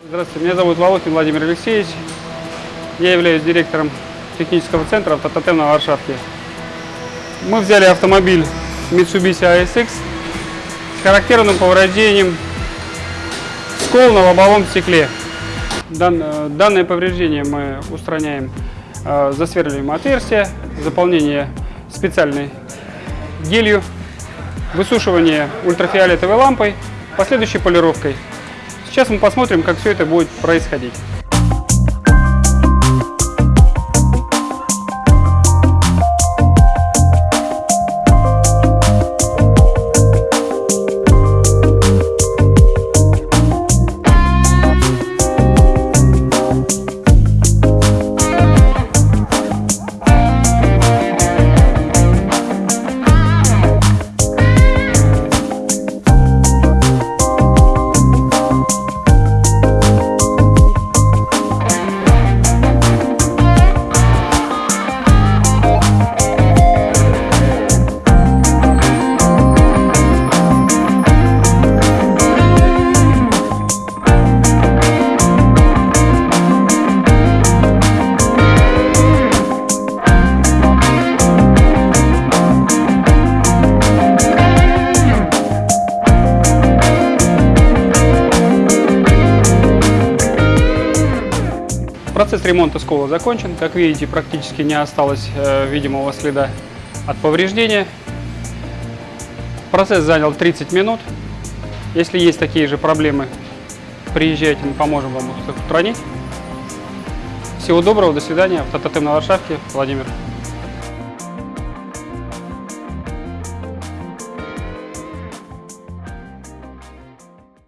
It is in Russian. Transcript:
Здравствуйте, меня зовут Волохин Владимир Алексеевич. Я являюсь директором технического центра «Автототем» на Варшавке. Мы взяли автомобиль Mitsubishi ASX с характерным повреждением скол на лобовом стекле. Дан- э, данное повреждение мы устраняем э, засверливаем отверстие, заполнение специальной гелью, высушивание ультрафиолетовой лампой, последующей полировкой. Сейчас мы посмотрим, как все это будет происходить. Процесс ремонта скола закончен. Как видите, практически не осталось э, видимого следа от повреждения. Процесс занял 30 минут. Если есть такие же проблемы, приезжайте, мы поможем вам их устранить. Всего доброго, до свидания. Автототем на Варшавке, Владимир.